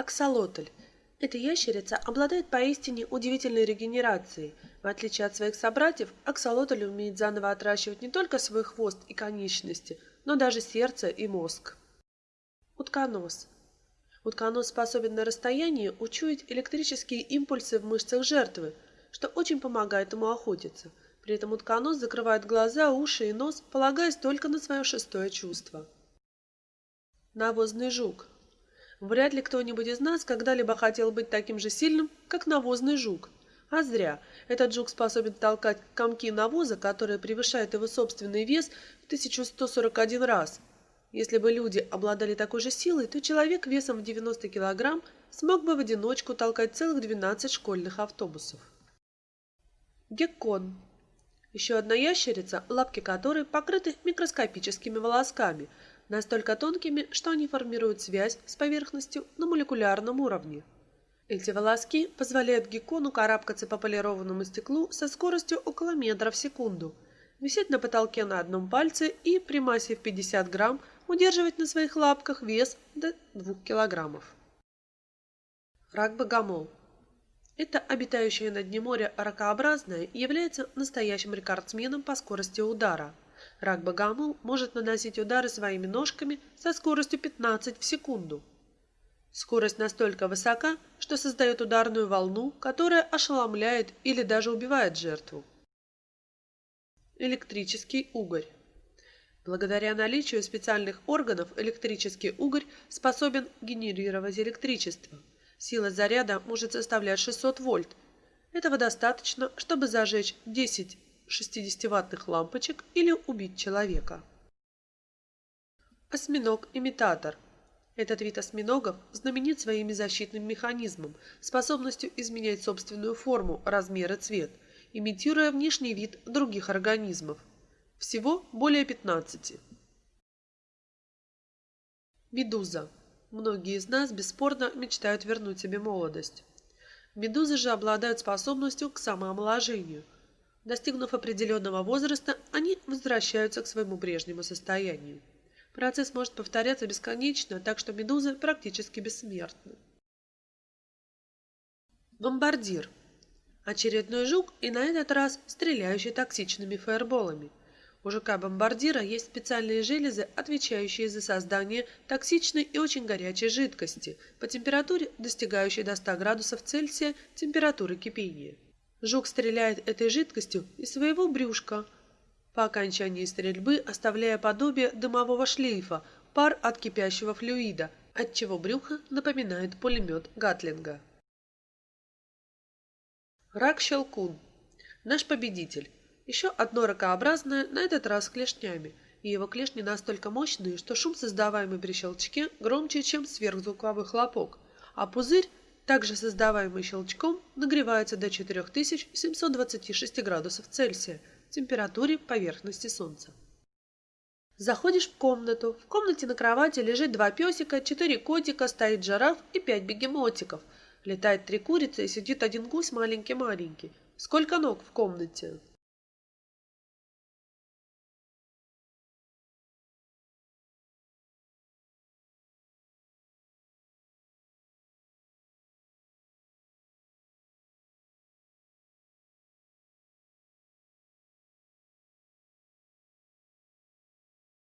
Аксолотль. Эта ящерица обладает поистине удивительной регенерацией. В отличие от своих собратьев, аксолотль умеет заново отращивать не только свой хвост и конечности, но даже сердце и мозг. Утконос. Утконос способен на расстоянии учуять электрические импульсы в мышцах жертвы, что очень помогает ему охотиться. При этом утконос закрывает глаза, уши и нос, полагаясь только на свое шестое чувство. Навозный жук. Вряд ли кто-нибудь из нас когда-либо хотел быть таким же сильным, как навозный жук. А зря. Этот жук способен толкать комки навоза, которые превышают его собственный вес в 1141 раз. Если бы люди обладали такой же силой, то человек весом в 90 килограмм смог бы в одиночку толкать целых 12 школьных автобусов. Геккон. Еще одна ящерица, лапки которой покрыты микроскопическими волосками – настолько тонкими, что они формируют связь с поверхностью на молекулярном уровне. Эти волоски позволяют геккону карабкаться по полированному стеклу со скоростью около метра в секунду, висеть на потолке на одном пальце и при массе в 50 грамм удерживать на своих лапках вес до 2 килограммов. Рак-богомол. Это обитающее на дне моря ракообразное является настоящим рекордсменом по скорости удара – Рак-богомол может наносить удары своими ножками со скоростью 15 в секунду. Скорость настолько высока, что создает ударную волну, которая ошеломляет или даже убивает жертву. Электрический угорь. Благодаря наличию специальных органов электрический угорь способен генерировать электричество. Сила заряда может составлять 600 вольт. Этого достаточно, чтобы зажечь 10 60-ваттных лампочек или убить человека. Осьминог-имитатор. Этот вид осьминогов знаменит своим защитным механизмом, способностью изменять собственную форму, размер и цвет, имитируя внешний вид других организмов. Всего более 15. Медуза. Многие из нас бесспорно мечтают вернуть себе молодость. Медузы же обладают способностью к самоомоложению – Достигнув определенного возраста, они возвращаются к своему прежнему состоянию. Процесс может повторяться бесконечно, так что медузы практически бессмертны. Бомбардир. Очередной жук и на этот раз стреляющий токсичными фаерболами. У жука-бомбардира есть специальные железы, отвечающие за создание токсичной и очень горячей жидкости по температуре, достигающей до 100 градусов Цельсия температуры кипения. Жук стреляет этой жидкостью из своего брюшка, по окончании стрельбы оставляя подобие дымового шлейфа, пар от кипящего флюида, отчего брюхо напоминает пулемет Гатлинга. Рак-щелкун. Наш победитель. Еще одно ракообразное, на этот раз клешнями. И его клешни настолько мощные, что шум, создаваемый при щелчке, громче, чем сверхзвуковой хлопок. А пузырь также создаваемый щелчком, нагревается до 4726 градусов Цельсия, температуре поверхности Солнца. Заходишь в комнату. В комнате на кровати лежит два песика, четыре котика, стоит жираф и пять бегемотиков. Летает три курицы и сидит один гусь маленький-маленький. Сколько ног в комнате?